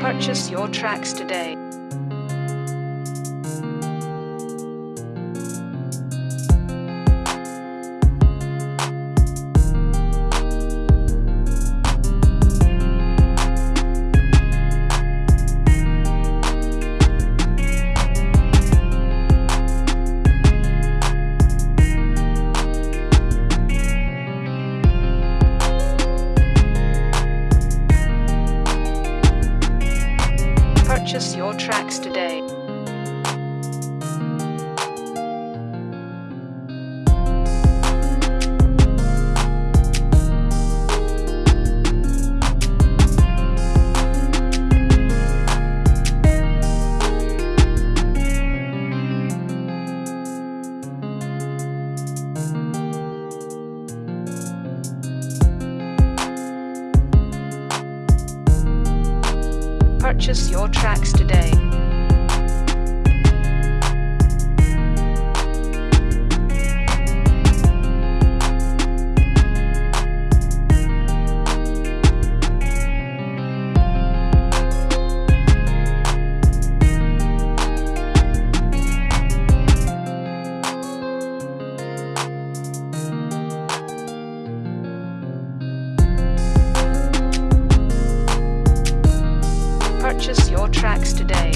Purchase your tracks today. Purchase your tracks today. Purchase your tracks today. Your tracks today.